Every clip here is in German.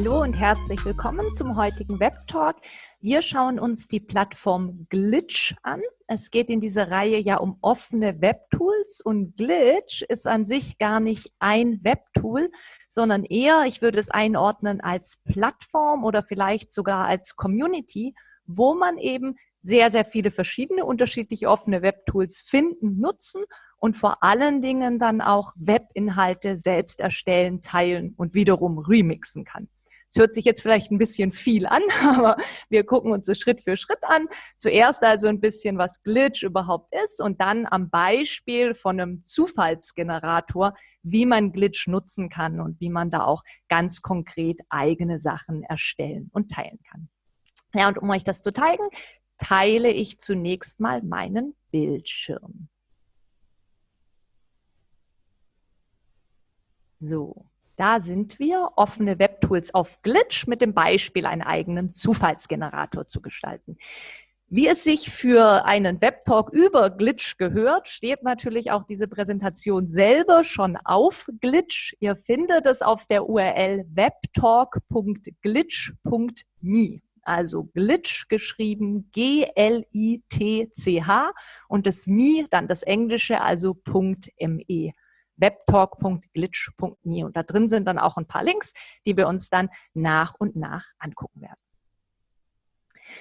Hallo und herzlich willkommen zum heutigen Web Talk. Wir schauen uns die Plattform Glitch an. Es geht in dieser Reihe ja um offene Webtools und Glitch ist an sich gar nicht ein Webtool, sondern eher, ich würde es einordnen als Plattform oder vielleicht sogar als Community, wo man eben sehr, sehr viele verschiedene unterschiedliche offene Webtools finden, nutzen und vor allen Dingen dann auch Webinhalte selbst erstellen, teilen und wiederum remixen kann. Es hört sich jetzt vielleicht ein bisschen viel an, aber wir gucken uns das Schritt für Schritt an. Zuerst also ein bisschen, was Glitch überhaupt ist und dann am Beispiel von einem Zufallsgenerator, wie man Glitch nutzen kann und wie man da auch ganz konkret eigene Sachen erstellen und teilen kann. Ja, und um euch das zu zeigen, teile ich zunächst mal meinen Bildschirm. So, da sind wir, offene Webtools auf Glitch mit dem Beispiel, einen eigenen Zufallsgenerator zu gestalten. Wie es sich für einen Webtalk über Glitch gehört, steht natürlich auch diese Präsentation selber schon auf Glitch. Ihr findet es auf der URL webtalk.glitch.me. Also Glitch geschrieben G-L-I-T-C-H und das Me, dann das Englische, also .me webtalk.glitch.me. Und da drin sind dann auch ein paar Links, die wir uns dann nach und nach angucken werden.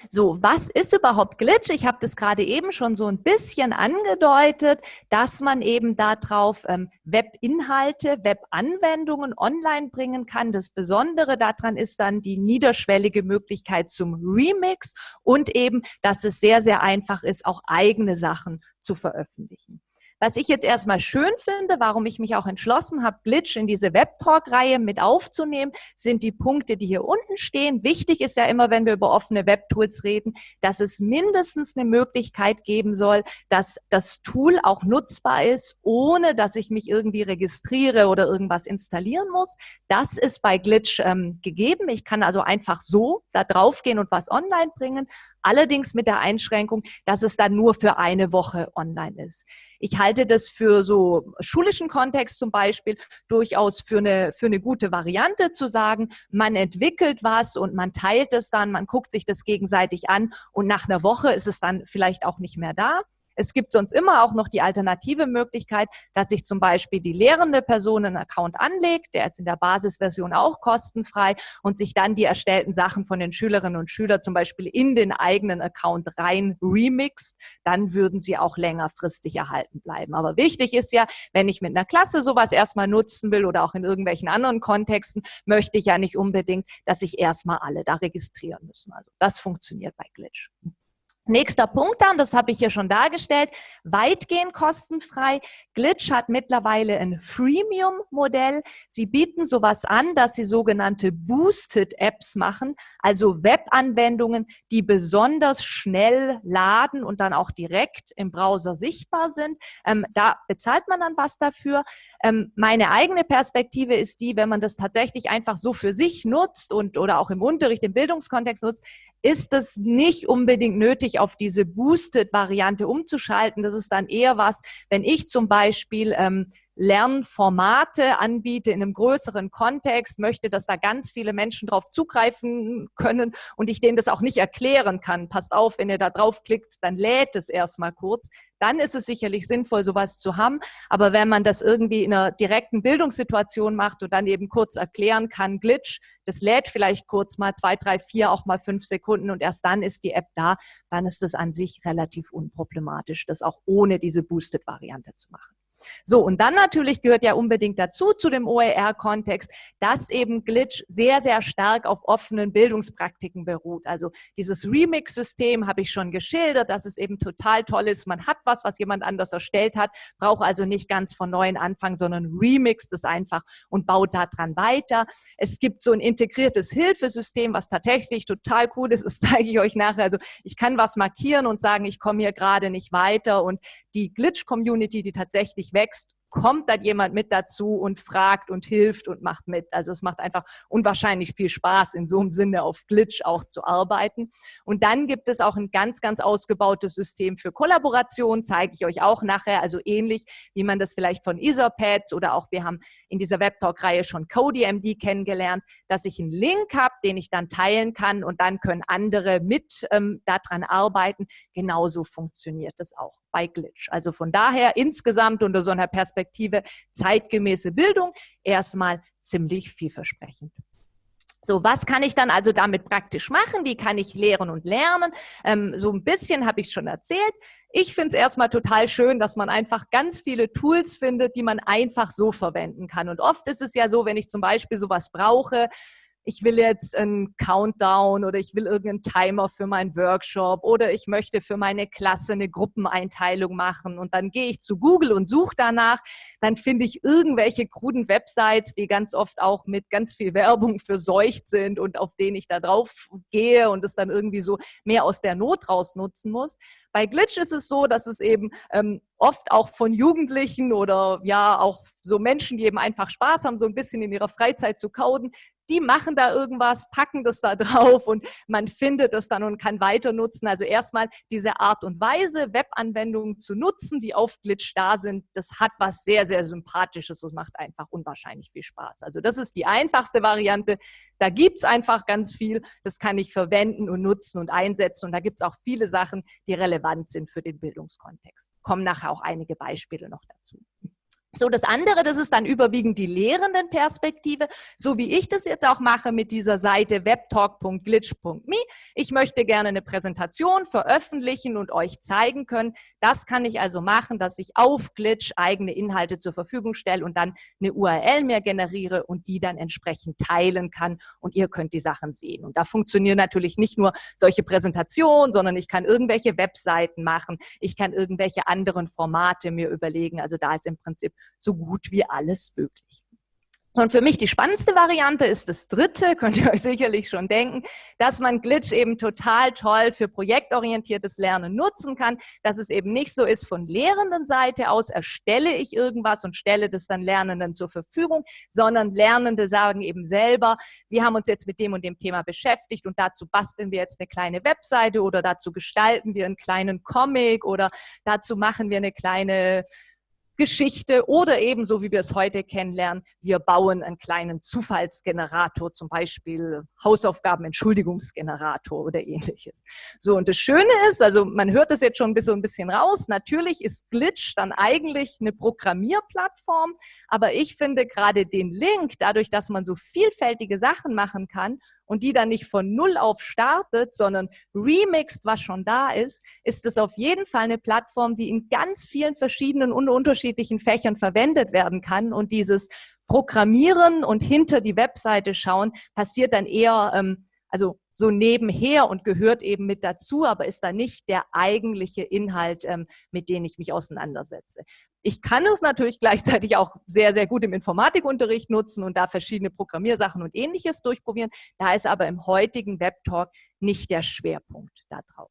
So, was ist überhaupt Glitch? Ich habe das gerade eben schon so ein bisschen angedeutet, dass man eben darauf ähm, Webinhalte, Webanwendungen online bringen kann. Das Besondere daran ist dann die niederschwellige Möglichkeit zum Remix und eben, dass es sehr, sehr einfach ist, auch eigene Sachen zu veröffentlichen. Was ich jetzt erstmal schön finde, warum ich mich auch entschlossen habe, Glitch in diese Webtalk-Reihe mit aufzunehmen, sind die Punkte, die hier unten stehen. Wichtig ist ja immer, wenn wir über offene Webtools reden, dass es mindestens eine Möglichkeit geben soll, dass das Tool auch nutzbar ist, ohne dass ich mich irgendwie registriere oder irgendwas installieren muss. Das ist bei Glitch ähm, gegeben. Ich kann also einfach so da draufgehen und was online bringen. Allerdings mit der Einschränkung, dass es dann nur für eine Woche online ist. Ich halte das für so schulischen Kontext zum Beispiel durchaus für eine, für eine gute Variante zu sagen, man entwickelt was und man teilt es dann, man guckt sich das gegenseitig an und nach einer Woche ist es dann vielleicht auch nicht mehr da. Es gibt sonst immer auch noch die alternative Möglichkeit, dass sich zum Beispiel die lehrende Person einen Account anlegt, der ist in der Basisversion auch kostenfrei und sich dann die erstellten Sachen von den Schülerinnen und Schülern zum Beispiel in den eigenen Account rein remixt, dann würden sie auch längerfristig erhalten bleiben. Aber wichtig ist ja, wenn ich mit einer Klasse sowas erstmal nutzen will oder auch in irgendwelchen anderen Kontexten, möchte ich ja nicht unbedingt, dass sich erstmal alle da registrieren müssen. Also das funktioniert bei Glitch. Nächster Punkt dann, das habe ich hier schon dargestellt, weitgehend kostenfrei. Glitch hat mittlerweile ein Freemium-Modell. Sie bieten sowas an, dass sie sogenannte Boosted Apps machen, also Webanwendungen, die besonders schnell laden und dann auch direkt im Browser sichtbar sind. Ähm, da bezahlt man dann was dafür. Ähm, meine eigene Perspektive ist die, wenn man das tatsächlich einfach so für sich nutzt und oder auch im Unterricht, im Bildungskontext nutzt, ist es nicht unbedingt nötig, auf diese Boosted-Variante umzuschalten. Das ist dann eher was, wenn ich zum Beispiel ähm, Lernformate anbiete in einem größeren Kontext, möchte, dass da ganz viele Menschen drauf zugreifen können und ich denen das auch nicht erklären kann. Passt auf, wenn ihr da draufklickt, dann lädt es erstmal kurz. Dann ist es sicherlich sinnvoll, sowas zu haben. Aber wenn man das irgendwie in einer direkten Bildungssituation macht und dann eben kurz erklären kann, Glitch, das lädt vielleicht kurz mal zwei, drei, vier, auch mal fünf Sekunden und erst dann ist die App da, dann ist das an sich relativ unproblematisch, das auch ohne diese Boosted-Variante zu machen. So, und dann natürlich gehört ja unbedingt dazu, zu dem OER-Kontext, dass eben Glitch sehr, sehr stark auf offenen Bildungspraktiken beruht. Also dieses Remix-System habe ich schon geschildert, dass es eben total toll ist. Man hat was, was jemand anders erstellt hat, braucht also nicht ganz von neuem anfangen, sondern remixt es einfach und baut daran weiter. Es gibt so ein integriertes Hilfesystem, was tatsächlich total cool ist. Das zeige ich euch nachher. Also ich kann was markieren und sagen, ich komme hier gerade nicht weiter und die Glitch-Community, die tatsächlich wächst, kommt dann jemand mit dazu und fragt und hilft und macht mit. Also es macht einfach unwahrscheinlich viel Spaß, in so einem Sinne auf Glitch auch zu arbeiten. Und dann gibt es auch ein ganz, ganz ausgebautes System für Kollaboration, zeige ich euch auch nachher, also ähnlich wie man das vielleicht von Etherpads oder auch wir haben in dieser Webtalk-Reihe schon CodeMD kennengelernt, dass ich einen Link habe, den ich dann teilen kann und dann können andere mit ähm, daran arbeiten. Genauso funktioniert das auch bei Glitch. Also von daher insgesamt unter so einer Perspektive zeitgemäße Bildung erstmal ziemlich vielversprechend. So, was kann ich dann also damit praktisch machen? Wie kann ich lehren und lernen? Ähm, so ein bisschen habe ich schon erzählt. Ich finde es erstmal total schön, dass man einfach ganz viele Tools findet, die man einfach so verwenden kann. Und oft ist es ja so, wenn ich zum Beispiel sowas brauche, ich will jetzt einen Countdown oder ich will irgendeinen Timer für meinen Workshop oder ich möchte für meine Klasse eine Gruppeneinteilung machen und dann gehe ich zu Google und suche danach, dann finde ich irgendwelche kruden Websites, die ganz oft auch mit ganz viel Werbung verseucht sind und auf denen ich da drauf gehe und es dann irgendwie so mehr aus der Not raus nutzen muss. Bei Glitch ist es so, dass es eben ähm, oft auch von Jugendlichen oder ja auch so Menschen, die eben einfach Spaß haben, so ein bisschen in ihrer Freizeit zu coden, die machen da irgendwas, packen das da drauf und man findet es dann und kann weiter nutzen. Also erstmal diese Art und Weise, Webanwendungen zu nutzen, die auf Glitch da sind, das hat was sehr, sehr Sympathisches und macht einfach unwahrscheinlich viel Spaß. Also das ist die einfachste Variante. Da gibt's einfach ganz viel, das kann ich verwenden und nutzen und einsetzen und da gibt's auch viele Sachen, die relevant sind für den Bildungskontext. Kommen nachher auch einige Beispiele noch dazu. So, das andere, das ist dann überwiegend die Lehrendenperspektive, so wie ich das jetzt auch mache mit dieser Seite webtalk.glitch.me. Ich möchte gerne eine Präsentation veröffentlichen und euch zeigen können. Das kann ich also machen, dass ich auf Glitch eigene Inhalte zur Verfügung stelle und dann eine URL mir generiere und die dann entsprechend teilen kann und ihr könnt die Sachen sehen. Und da funktionieren natürlich nicht nur solche Präsentationen, sondern ich kann irgendwelche Webseiten machen, ich kann irgendwelche anderen Formate mir überlegen. Also da ist im Prinzip so gut wie alles möglich. Und für mich die spannendste Variante ist das dritte, könnt ihr euch sicherlich schon denken, dass man Glitch eben total toll für projektorientiertes Lernen nutzen kann, dass es eben nicht so ist, von lehrenden Seite aus erstelle ich irgendwas und stelle das dann Lernenden zur Verfügung, sondern Lernende sagen eben selber, wir haben uns jetzt mit dem und dem Thema beschäftigt und dazu basteln wir jetzt eine kleine Webseite oder dazu gestalten wir einen kleinen Comic oder dazu machen wir eine kleine Geschichte oder ebenso, wie wir es heute kennenlernen, wir bauen einen kleinen Zufallsgenerator, zum Beispiel Hausaufgaben-Entschuldigungsgenerator oder ähnliches. So, und das Schöne ist, also man hört das jetzt schon so ein bisschen raus, natürlich ist Glitch dann eigentlich eine Programmierplattform, aber ich finde gerade den Link, dadurch, dass man so vielfältige Sachen machen kann, und die dann nicht von Null auf startet, sondern remixt, was schon da ist, ist es auf jeden Fall eine Plattform, die in ganz vielen verschiedenen und unterschiedlichen Fächern verwendet werden kann. Und dieses Programmieren und hinter die Webseite schauen passiert dann eher, ähm, also so nebenher und gehört eben mit dazu, aber ist da nicht der eigentliche Inhalt, ähm, mit dem ich mich auseinandersetze. Ich kann es natürlich gleichzeitig auch sehr, sehr gut im Informatikunterricht nutzen und da verschiedene Programmiersachen und ähnliches durchprobieren. Da ist aber im heutigen Webtalk nicht der Schwerpunkt da drauf.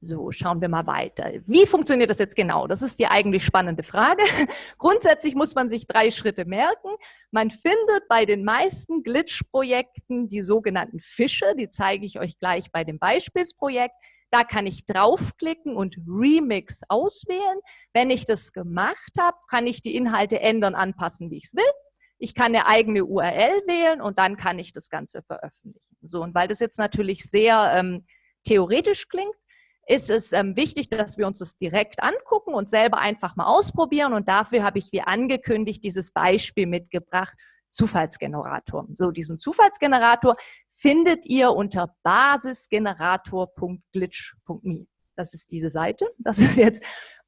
So, schauen wir mal weiter. Wie funktioniert das jetzt genau? Das ist die eigentlich spannende Frage. Grundsätzlich muss man sich drei Schritte merken. Man findet bei den meisten Glitch-Projekten die sogenannten Fische. Die zeige ich euch gleich bei dem Beispielsprojekt. Da kann ich draufklicken und Remix auswählen. Wenn ich das gemacht habe, kann ich die Inhalte ändern, anpassen, wie ich es will. Ich kann eine eigene URL wählen und dann kann ich das Ganze veröffentlichen. So, und weil das jetzt natürlich sehr ähm, theoretisch klingt, ist es ähm, wichtig, dass wir uns das direkt angucken und selber einfach mal ausprobieren. Und dafür habe ich, wie angekündigt, dieses Beispiel mitgebracht, Zufallsgenerator. So, diesen Zufallsgenerator findet ihr unter basisgenerator.glitch.me. Das ist diese Seite. Das ist jetzt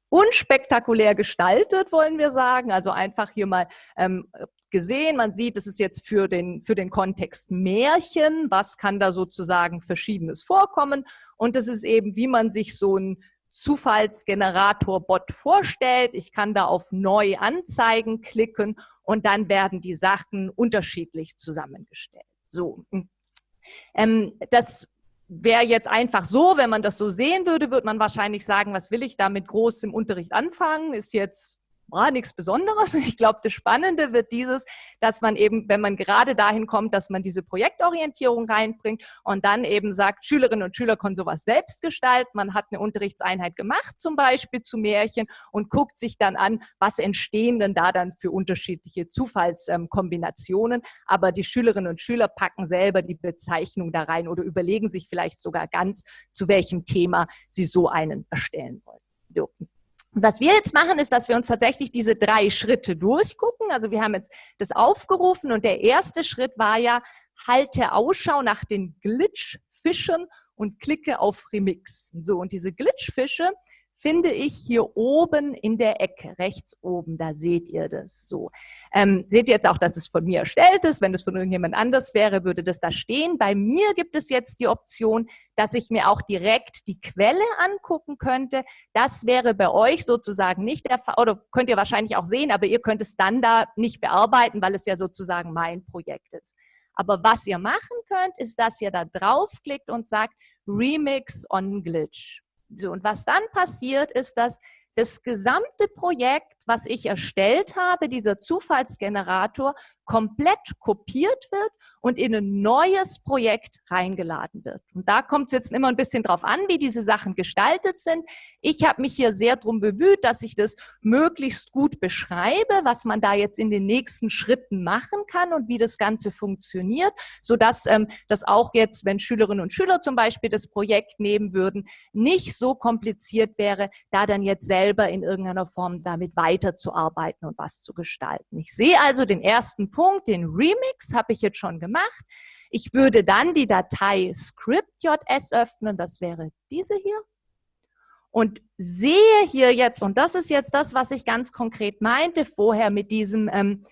unspektakulär gestaltet, wollen wir sagen. Also einfach hier mal ähm, gesehen. Man sieht, es ist jetzt für den, für den Kontext Märchen. Was kann da sozusagen Verschiedenes vorkommen? Und es ist eben, wie man sich so ein Zufallsgenerator-Bot vorstellt. Ich kann da auf Neu anzeigen klicken und dann werden die Sachen unterschiedlich zusammengestellt. So. Ähm, das wäre jetzt einfach so, wenn man das so sehen würde, würde man wahrscheinlich sagen, was will ich da mit groß im Unterricht anfangen? Ist jetzt war nichts Besonderes. Ich glaube, das Spannende wird dieses, dass man eben, wenn man gerade dahin kommt, dass man diese Projektorientierung reinbringt und dann eben sagt, Schülerinnen und Schüler können sowas selbst gestalten. Man hat eine Unterrichtseinheit gemacht, zum Beispiel zu Märchen und guckt sich dann an, was entstehen denn da dann für unterschiedliche Zufallskombinationen. Aber die Schülerinnen und Schüler packen selber die Bezeichnung da rein oder überlegen sich vielleicht sogar ganz, zu welchem Thema sie so einen erstellen wollen. Und was wir jetzt machen, ist, dass wir uns tatsächlich diese drei Schritte durchgucken. Also wir haben jetzt das aufgerufen und der erste Schritt war ja, halte Ausschau nach den Glitchfischen und klicke auf Remix. So, und diese Glitchfische, finde ich hier oben in der Ecke, rechts oben, da seht ihr das so. Ähm, seht ihr jetzt auch, dass es von mir erstellt ist. Wenn es von irgendjemand anders wäre, würde das da stehen. Bei mir gibt es jetzt die Option, dass ich mir auch direkt die Quelle angucken könnte. Das wäre bei euch sozusagen nicht der Fall, oder könnt ihr wahrscheinlich auch sehen, aber ihr könnt es dann da nicht bearbeiten, weil es ja sozusagen mein Projekt ist. Aber was ihr machen könnt, ist, dass ihr da draufklickt und sagt Remix on Glitch. So, und was dann passiert, ist, dass das gesamte Projekt, was ich erstellt habe, dieser Zufallsgenerator, komplett kopiert wird und in ein neues Projekt reingeladen wird. Und da kommt es jetzt immer ein bisschen drauf an, wie diese Sachen gestaltet sind. Ich habe mich hier sehr darum bemüht, dass ich das möglichst gut beschreibe, was man da jetzt in den nächsten Schritten machen kann und wie das Ganze funktioniert, sodass ähm, das auch jetzt, wenn Schülerinnen und Schüler zum Beispiel das Projekt nehmen würden, nicht so kompliziert wäre, da dann jetzt selber in irgendeiner Form damit weiterzuarbeiten und was zu gestalten. Ich sehe also den ersten Punkt, den Remix habe ich jetzt schon gemacht. Ich würde dann die Datei script.js öffnen, das wäre diese hier. Und sehe hier jetzt, und das ist jetzt das, was ich ganz konkret meinte vorher mit diesem, ähm,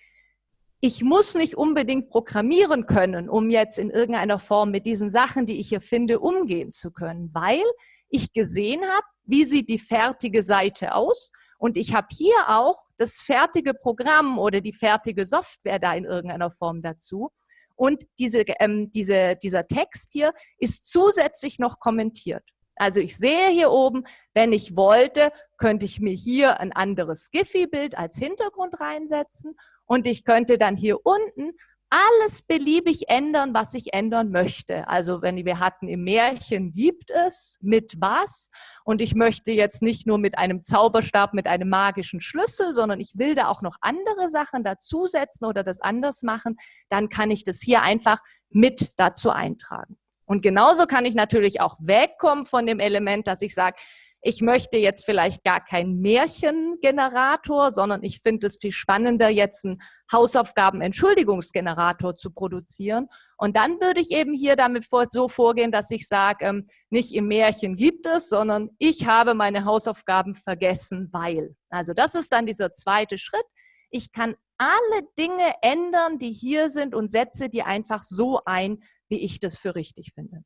ich muss nicht unbedingt programmieren können, um jetzt in irgendeiner Form mit diesen Sachen, die ich hier finde, umgehen zu können, weil ich gesehen habe, wie sieht die fertige Seite aus und ich habe hier auch das fertige Programm oder die fertige Software da in irgendeiner Form dazu. Und diese, ähm, diese, dieser Text hier ist zusätzlich noch kommentiert. Also ich sehe hier oben, wenn ich wollte, könnte ich mir hier ein anderes Giphy-Bild als Hintergrund reinsetzen und ich könnte dann hier unten alles beliebig ändern, was ich ändern möchte. Also wenn wir hatten im Märchen gibt es mit was und ich möchte jetzt nicht nur mit einem Zauberstab mit einem magischen Schlüssel, sondern ich will da auch noch andere Sachen dazusetzen oder das anders machen, dann kann ich das hier einfach mit dazu eintragen. Und genauso kann ich natürlich auch wegkommen von dem Element, dass ich sage, ich möchte jetzt vielleicht gar keinen Märchengenerator, sondern ich finde es viel spannender, jetzt einen Hausaufgaben-Entschuldigungsgenerator zu produzieren. Und dann würde ich eben hier damit so vorgehen, dass ich sage, ähm, nicht im Märchen gibt es, sondern ich habe meine Hausaufgaben vergessen, weil. Also das ist dann dieser zweite Schritt. Ich kann alle Dinge ändern, die hier sind und setze die einfach so ein, wie ich das für richtig finde.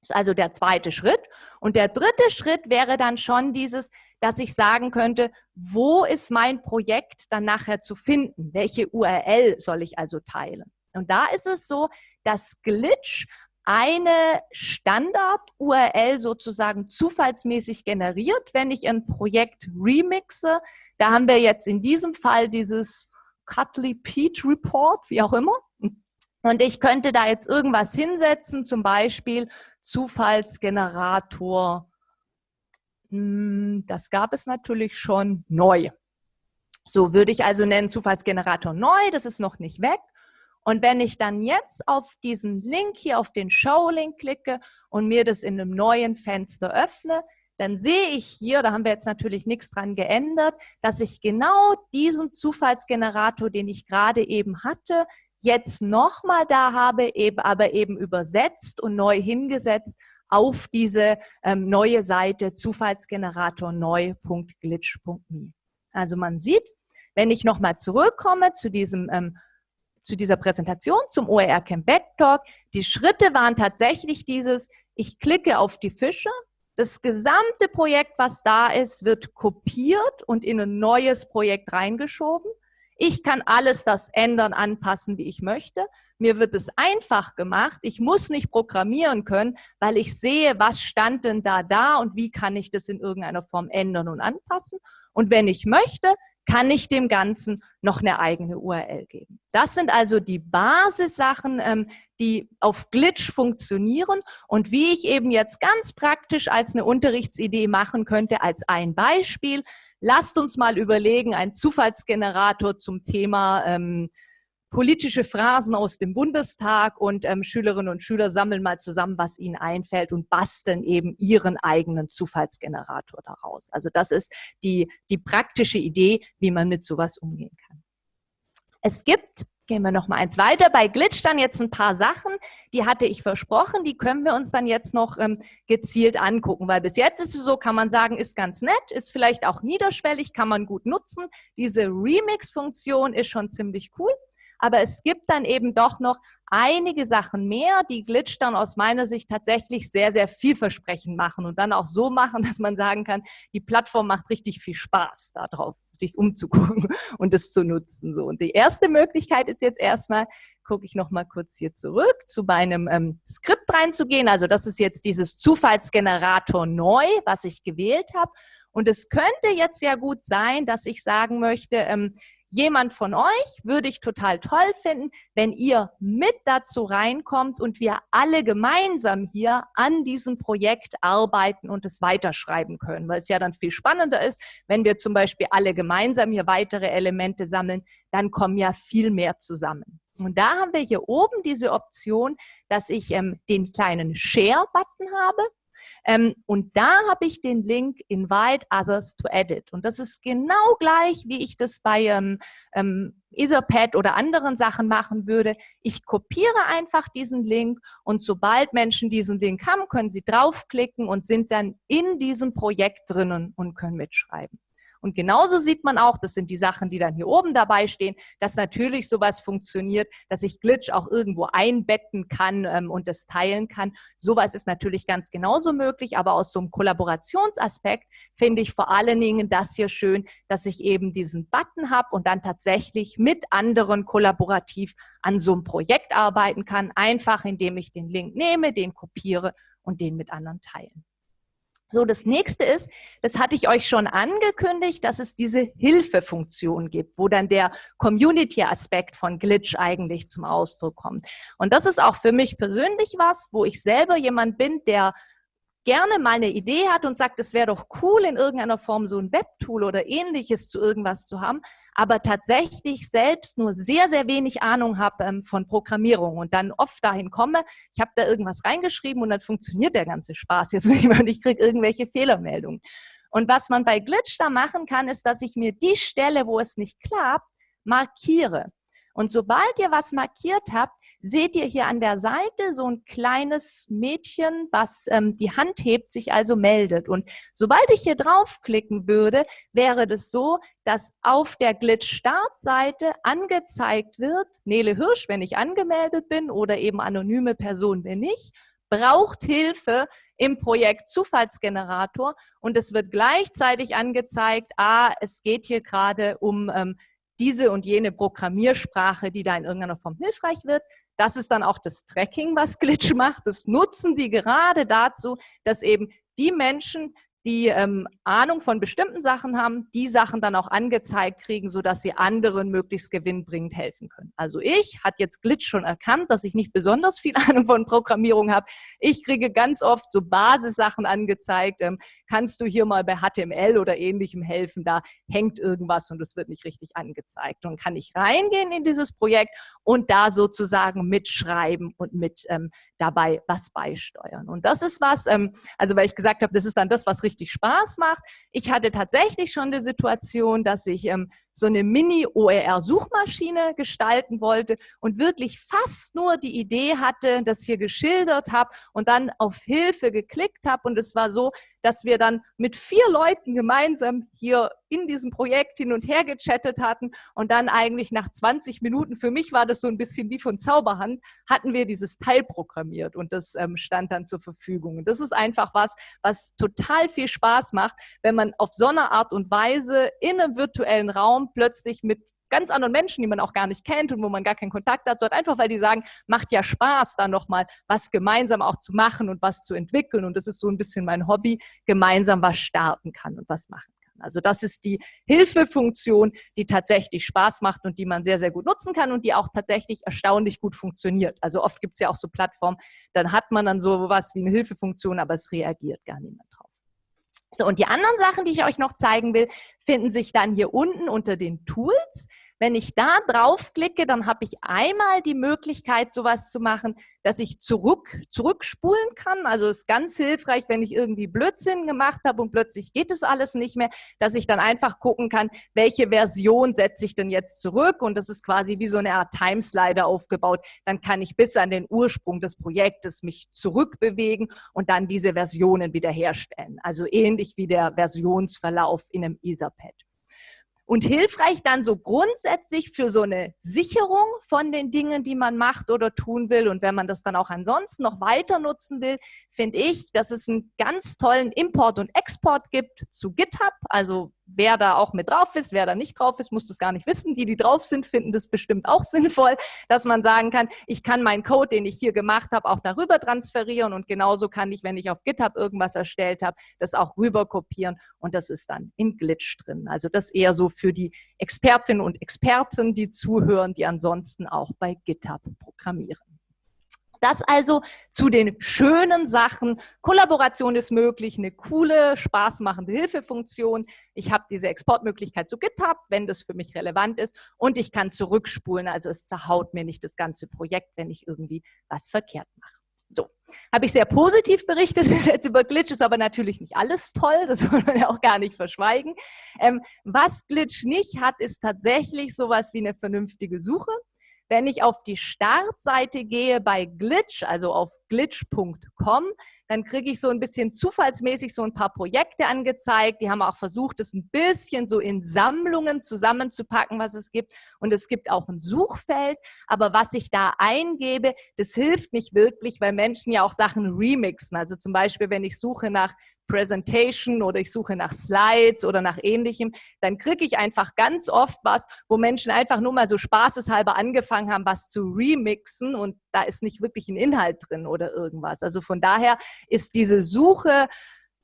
Das ist also der zweite Schritt. Und der dritte Schritt wäre dann schon dieses, dass ich sagen könnte, wo ist mein Projekt dann nachher zu finden? Welche URL soll ich also teilen? Und da ist es so, dass Glitch eine Standard-URL sozusagen zufallsmäßig generiert, wenn ich ein Projekt remixe. Da haben wir jetzt in diesem Fall dieses Cutley Pete Report, wie auch immer. Und ich könnte da jetzt irgendwas hinsetzen, zum Beispiel Zufallsgenerator. Hm, das gab es natürlich schon neu. So würde ich also nennen Zufallsgenerator neu, das ist noch nicht weg. Und wenn ich dann jetzt auf diesen Link hier, auf den Show-Link klicke und mir das in einem neuen Fenster öffne, dann sehe ich hier, da haben wir jetzt natürlich nichts dran geändert, dass ich genau diesen Zufallsgenerator, den ich gerade eben hatte, jetzt nochmal da habe, eben, aber eben übersetzt und neu hingesetzt auf diese ähm, neue Seite Zufallsgenerator neu.glitch.me. Also man sieht, wenn ich nochmal zurückkomme zu diesem ähm, zu dieser Präsentation zum OER Camp Backtalk, die Schritte waren tatsächlich dieses, ich klicke auf die Fische, das gesamte Projekt, was da ist, wird kopiert und in ein neues Projekt reingeschoben. Ich kann alles das ändern, anpassen, wie ich möchte. mir wird es einfach gemacht. Ich muss nicht programmieren können, weil ich sehe, was stand denn da da und wie kann ich das in irgendeiner Form ändern und anpassen. Und wenn ich möchte, kann ich dem Ganzen noch eine eigene URL geben. Das sind also die Basissachen, ähm, die auf Glitch funktionieren und wie ich eben jetzt ganz praktisch als eine Unterrichtsidee machen könnte, als ein Beispiel. Lasst uns mal überlegen, ein Zufallsgenerator zum Thema ähm, politische Phrasen aus dem Bundestag und ähm, Schülerinnen und Schüler sammeln mal zusammen, was ihnen einfällt und basteln eben ihren eigenen Zufallsgenerator daraus. Also das ist die, die praktische Idee, wie man mit sowas umgehen kann. Es gibt, gehen wir noch mal eins weiter, bei Glitch dann jetzt ein paar Sachen, die hatte ich versprochen, die können wir uns dann jetzt noch ähm, gezielt angucken, weil bis jetzt ist es so, kann man sagen, ist ganz nett, ist vielleicht auch niederschwellig, kann man gut nutzen. Diese Remix-Funktion ist schon ziemlich cool. Aber es gibt dann eben doch noch einige Sachen mehr, die Glitch dann aus meiner Sicht tatsächlich sehr, sehr vielversprechend machen und dann auch so machen, dass man sagen kann, die Plattform macht richtig viel Spaß darauf, sich umzugucken und es zu nutzen. So. Und die erste Möglichkeit ist jetzt erstmal, gucke ich noch mal kurz hier zurück, zu meinem ähm, Skript reinzugehen. Also das ist jetzt dieses Zufallsgenerator neu, was ich gewählt habe. Und es könnte jetzt ja gut sein, dass ich sagen möchte, ähm, jemand von euch würde ich total toll finden, wenn ihr mit dazu reinkommt und wir alle gemeinsam hier an diesem Projekt arbeiten und es weiterschreiben können, weil es ja dann viel spannender ist, wenn wir zum Beispiel alle gemeinsam hier weitere Elemente sammeln, dann kommen ja viel mehr zusammen. Und da haben wir hier oben diese Option, dass ich ähm, den kleinen Share-Button habe. Ähm, und da habe ich den Link Invite Others to Edit. Und das ist genau gleich, wie ich das bei ähm, ähm, Etherpad oder anderen Sachen machen würde. Ich kopiere einfach diesen Link und sobald Menschen diesen Link haben, können sie draufklicken und sind dann in diesem Projekt drinnen und können mitschreiben. Und genauso sieht man auch, das sind die Sachen, die dann hier oben dabei stehen, dass natürlich sowas funktioniert, dass ich Glitch auch irgendwo einbetten kann ähm, und das teilen kann. Sowas ist natürlich ganz genauso möglich, aber aus so einem Kollaborationsaspekt finde ich vor allen Dingen das hier schön, dass ich eben diesen Button habe und dann tatsächlich mit anderen kollaborativ an so einem Projekt arbeiten kann, einfach indem ich den Link nehme, den kopiere und den mit anderen teilen. So, das nächste ist, das hatte ich euch schon angekündigt, dass es diese Hilfefunktion gibt, wo dann der Community-Aspekt von Glitch eigentlich zum Ausdruck kommt. Und das ist auch für mich persönlich was, wo ich selber jemand bin, der gerne mal eine Idee hat und sagt, es wäre doch cool, in irgendeiner Form so ein Webtool oder ähnliches zu irgendwas zu haben, aber tatsächlich selbst nur sehr, sehr wenig Ahnung habe ähm, von Programmierung und dann oft dahin komme, ich habe da irgendwas reingeschrieben und dann funktioniert der ganze Spaß jetzt nicht mehr und ich kriege irgendwelche Fehlermeldungen. Und was man bei Glitch da machen kann, ist, dass ich mir die Stelle, wo es nicht klappt, markiere. Und sobald ihr was markiert habt, seht ihr hier an der Seite so ein kleines Mädchen, was ähm, die Hand hebt, sich also meldet. Und sobald ich hier draufklicken würde, wäre das so, dass auf der Glitch-Startseite angezeigt wird, Nele Hirsch, wenn ich angemeldet bin oder eben anonyme Person bin ich, braucht Hilfe im Projekt Zufallsgenerator und es wird gleichzeitig angezeigt, ah, es geht hier gerade um ähm, diese und jene Programmiersprache, die da in irgendeiner Form hilfreich wird. Das ist dann auch das Tracking, was Glitch macht. Das nutzen die gerade dazu, dass eben die Menschen, die ähm, Ahnung von bestimmten Sachen haben, die Sachen dann auch angezeigt kriegen, sodass sie anderen möglichst gewinnbringend helfen können. Also ich, hat jetzt Glitch schon erkannt, dass ich nicht besonders viel Ahnung von Programmierung habe. Ich kriege ganz oft so Basissachen angezeigt. Ähm, kannst du hier mal bei HTML oder ähnlichem helfen? Da hängt irgendwas und es wird nicht richtig angezeigt. Und kann ich reingehen in dieses Projekt und da sozusagen mitschreiben und mit ähm, dabei was beisteuern. Und das ist was, ähm, also weil ich gesagt habe, das ist dann das, was richtig Spaß macht. Ich hatte tatsächlich schon die Situation, dass ich ähm, so eine Mini-OER-Suchmaschine gestalten wollte und wirklich fast nur die Idee hatte, das hier geschildert habe und dann auf Hilfe geklickt habe. Und es war so, dass wir dann mit vier Leuten gemeinsam hier in diesem Projekt hin und her gechattet hatten und dann eigentlich nach 20 Minuten, für mich war das so ein bisschen wie von Zauberhand, hatten wir dieses Teil programmiert und das ähm, stand dann zur Verfügung. Und das ist einfach was, was total viel Spaß macht, wenn man auf so eine Art und Weise in einem virtuellen Raum plötzlich mit ganz anderen Menschen, die man auch gar nicht kennt und wo man gar keinen Kontakt hat, sondern einfach, weil die sagen, macht ja Spaß, da nochmal was gemeinsam auch zu machen und was zu entwickeln. Und das ist so ein bisschen mein Hobby, gemeinsam was starten kann und was machen kann. Also das ist die Hilfefunktion, die tatsächlich Spaß macht und die man sehr, sehr gut nutzen kann und die auch tatsächlich erstaunlich gut funktioniert. Also oft gibt es ja auch so Plattformen, dann hat man dann so was wie eine Hilfefunktion, aber es reagiert gar niemand. So, und die anderen Sachen, die ich euch noch zeigen will, finden sich dann hier unten unter den Tools. Wenn ich da draufklicke, dann habe ich einmal die Möglichkeit, sowas zu machen, dass ich zurück, zurückspulen kann. Also ist ganz hilfreich, wenn ich irgendwie Blödsinn gemacht habe und plötzlich geht es alles nicht mehr, dass ich dann einfach gucken kann, welche Version setze ich denn jetzt zurück. Und das ist quasi wie so eine Art Timeslider aufgebaut. Dann kann ich bis an den Ursprung des Projektes mich zurückbewegen und dann diese Versionen wiederherstellen. Also ähnlich wie der Versionsverlauf in einem Etherpad und hilfreich dann so grundsätzlich für so eine Sicherung von den Dingen, die man macht oder tun will. Und wenn man das dann auch ansonsten noch weiter nutzen will, finde ich, dass es einen ganz tollen Import und Export gibt zu GitHub. Also wer da auch mit drauf ist, wer da nicht drauf ist, muss das gar nicht wissen. Die, die drauf sind, finden das bestimmt auch sinnvoll, dass man sagen kann, ich kann meinen Code, den ich hier gemacht habe, auch darüber transferieren und genauso kann ich, wenn ich auf GitHub irgendwas erstellt habe, das auch rüber kopieren und das ist dann in Glitch drin. Also das eher so für die Expertinnen und Experten, die zuhören, die ansonsten auch bei GitHub programmieren. Das also zu den schönen Sachen. Kollaboration ist möglich, eine coole, spaßmachende Hilfefunktion. Ich habe diese Exportmöglichkeit zu GitHub, wenn das für mich relevant ist. Und ich kann zurückspulen, also es zerhaut mir nicht das ganze Projekt, wenn ich irgendwie was verkehrt mache. So, habe ich sehr positiv berichtet bis jetzt über Glitch, ist aber natürlich nicht alles toll, das soll man ja auch gar nicht verschweigen. Ähm, was Glitch nicht hat, ist tatsächlich sowas wie eine vernünftige Suche. Wenn ich auf die Startseite gehe bei Glitch, also auf glitch.com, dann kriege ich so ein bisschen zufallsmäßig so ein paar Projekte angezeigt. Die haben auch versucht, es ein bisschen so in Sammlungen zusammenzupacken, was es gibt. Und es gibt auch ein Suchfeld. Aber was ich da eingebe, das hilft nicht wirklich, weil Menschen ja auch Sachen remixen. Also zum Beispiel, wenn ich suche nach Presentation oder ich suche nach Slides oder nach ähnlichem, dann kriege ich einfach ganz oft was, wo Menschen einfach nur mal so spaßeshalber angefangen haben, was zu remixen und da ist nicht wirklich ein Inhalt drin oder irgendwas. Also von daher ist diese Suche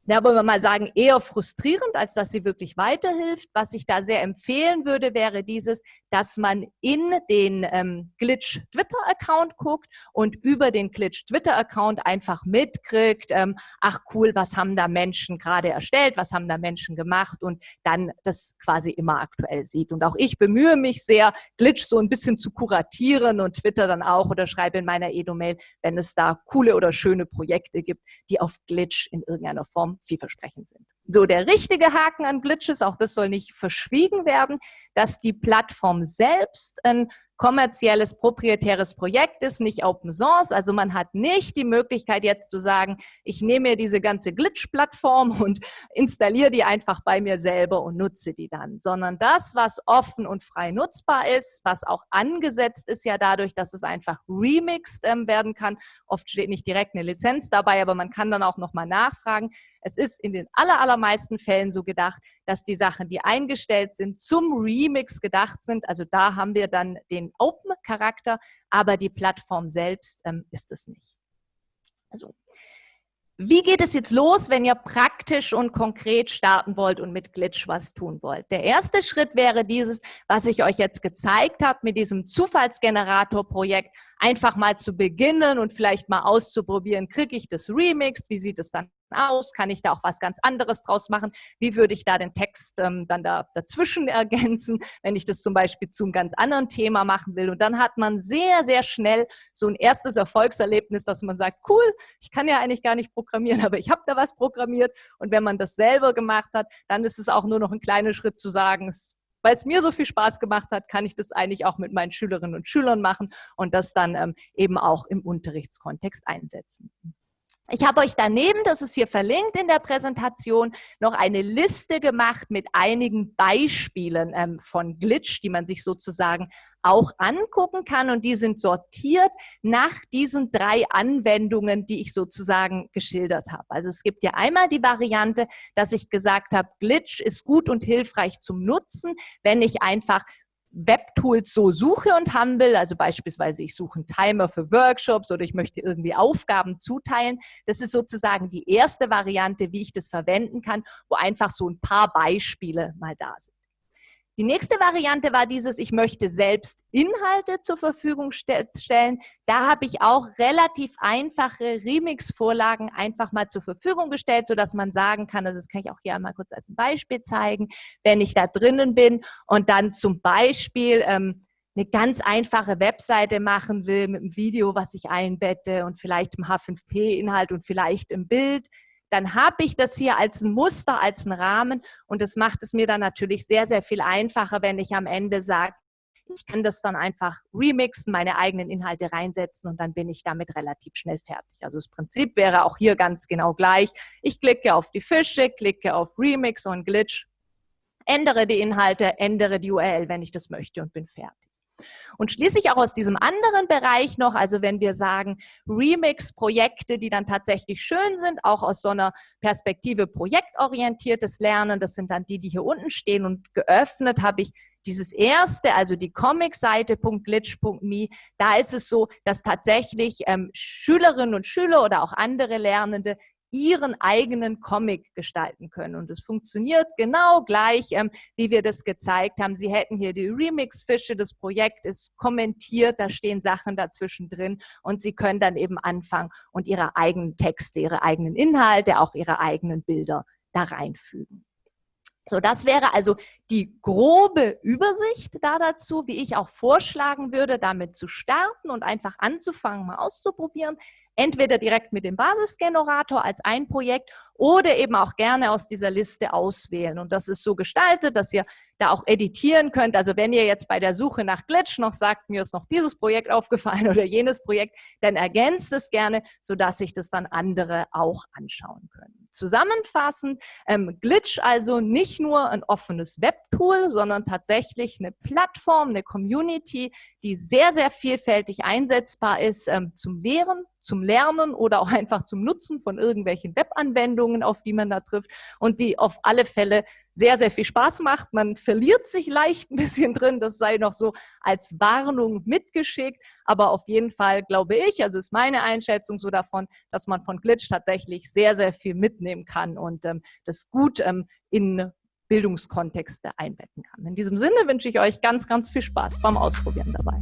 ja, wollen wir mal sagen, eher frustrierend, als dass sie wirklich weiterhilft. Was ich da sehr empfehlen würde, wäre dieses, dass man in den ähm, Glitch Twitter-Account guckt und über den Glitch Twitter-Account einfach mitkriegt, ähm, ach cool, was haben da Menschen gerade erstellt, was haben da Menschen gemacht und dann das quasi immer aktuell sieht. Und auch ich bemühe mich sehr, Glitch so ein bisschen zu kuratieren und Twitter dann auch oder schreibe in meiner Edo-Mail, wenn es da coole oder schöne Projekte gibt, die auf Glitch in irgendeiner Form vielversprechend sind. So, der richtige Haken an Glitches, auch das soll nicht verschwiegen werden, dass die Plattform selbst ein kommerzielles, proprietäres Projekt ist, nicht Open Source. Also man hat nicht die Möglichkeit jetzt zu sagen, ich nehme mir diese ganze Glitch-Plattform und installiere die einfach bei mir selber und nutze die dann, sondern das, was offen und frei nutzbar ist, was auch angesetzt ist ja dadurch, dass es einfach remixed ähm, werden kann. Oft steht nicht direkt eine Lizenz dabei, aber man kann dann auch nochmal nachfragen. Es ist in den aller, allermeisten Fällen so gedacht, dass die Sachen, die eingestellt sind, zum Remix gedacht sind. Also da haben wir dann den Open-Charakter, aber die Plattform selbst ähm, ist es nicht. Also wie geht es jetzt los, wenn ihr praktisch und konkret starten wollt und mit Glitch was tun wollt? Der erste Schritt wäre dieses, was ich euch jetzt gezeigt habe, mit diesem Zufallsgenerator-Projekt einfach mal zu beginnen und vielleicht mal auszuprobieren, kriege ich das Remix, wie sieht es dann aus? Kann ich da auch was ganz anderes draus machen? Wie würde ich da den Text ähm, dann da dazwischen ergänzen, wenn ich das zum Beispiel zu einem ganz anderen Thema machen will? Und dann hat man sehr, sehr schnell so ein erstes Erfolgserlebnis, dass man sagt, cool, ich kann ja eigentlich gar nicht programmieren, aber ich habe da was programmiert. Und wenn man das selber gemacht hat, dann ist es auch nur noch ein kleiner Schritt zu sagen, es weil es mir so viel Spaß gemacht hat, kann ich das eigentlich auch mit meinen Schülerinnen und Schülern machen und das dann ähm, eben auch im Unterrichtskontext einsetzen. Ich habe euch daneben, das ist hier verlinkt in der Präsentation, noch eine Liste gemacht mit einigen Beispielen ähm, von Glitch, die man sich sozusagen auch angucken kann. Und die sind sortiert nach diesen drei Anwendungen, die ich sozusagen geschildert habe. Also es gibt ja einmal die Variante, dass ich gesagt habe, Glitch ist gut und hilfreich zum Nutzen, wenn ich einfach Webtools so suche und haben will, also beispielsweise ich suche einen Timer für Workshops oder ich möchte irgendwie Aufgaben zuteilen. Das ist sozusagen die erste Variante, wie ich das verwenden kann, wo einfach so ein paar Beispiele mal da sind. Die nächste Variante war dieses, ich möchte selbst Inhalte zur Verfügung stellen. Da habe ich auch relativ einfache Remix-Vorlagen einfach mal zur Verfügung gestellt, sodass man sagen kann, also das kann ich auch hier einmal kurz als Beispiel zeigen, wenn ich da drinnen bin und dann zum Beispiel ähm, eine ganz einfache Webseite machen will mit einem Video, was ich einbette und vielleicht im H5P-Inhalt und vielleicht im Bild, dann habe ich das hier als ein Muster, als einen Rahmen und das macht es mir dann natürlich sehr, sehr viel einfacher, wenn ich am Ende sage, ich kann das dann einfach remixen, meine eigenen Inhalte reinsetzen und dann bin ich damit relativ schnell fertig. Also das Prinzip wäre auch hier ganz genau gleich. Ich klicke auf die Fische, klicke auf Remix und Glitch, ändere die Inhalte, ändere die URL, wenn ich das möchte und bin fertig. Und schließlich auch aus diesem anderen Bereich noch, also wenn wir sagen Remix-Projekte, die dann tatsächlich schön sind, auch aus so einer Perspektive projektorientiertes Lernen, das sind dann die, die hier unten stehen. Und geöffnet habe ich dieses erste, also die Comic-Seite.glitch.me, da ist es so, dass tatsächlich ähm, Schülerinnen und Schüler oder auch andere Lernende ihren eigenen Comic gestalten können. Und es funktioniert genau gleich, ähm, wie wir das gezeigt haben. Sie hätten hier die Remix-Fische, das Projekt ist kommentiert, da stehen Sachen dazwischen drin und Sie können dann eben anfangen und Ihre eigenen Texte, Ihre eigenen Inhalte, auch Ihre eigenen Bilder da reinfügen. So, das wäre also die grobe Übersicht da dazu, wie ich auch vorschlagen würde, damit zu starten und einfach anzufangen, mal auszuprobieren entweder direkt mit dem Basisgenerator als ein Projekt oder eben auch gerne aus dieser Liste auswählen. Und das ist so gestaltet, dass ihr da auch editieren könnt. Also wenn ihr jetzt bei der Suche nach Glitch noch sagt, mir ist noch dieses Projekt aufgefallen oder jenes Projekt, dann ergänzt es gerne, sodass sich das dann andere auch anschauen können. Zusammenfassend, ähm, Glitch also nicht nur ein offenes Webtool, sondern tatsächlich eine Plattform, eine Community, die sehr, sehr vielfältig einsetzbar ist ähm, zum Lehren, zum Lernen oder auch einfach zum Nutzen von irgendwelchen Webanwendungen, auf die man da trifft und die auf alle Fälle sehr, sehr viel Spaß macht. Man verliert sich leicht ein bisschen drin, das sei noch so als Warnung mitgeschickt, aber auf jeden Fall glaube ich, also ist meine Einschätzung so davon, dass man von Glitch tatsächlich sehr, sehr viel mitnehmen kann und ähm, das gut ähm, in Bildungskontexte einbetten kann. In diesem Sinne wünsche ich euch ganz, ganz viel Spaß beim Ausprobieren dabei.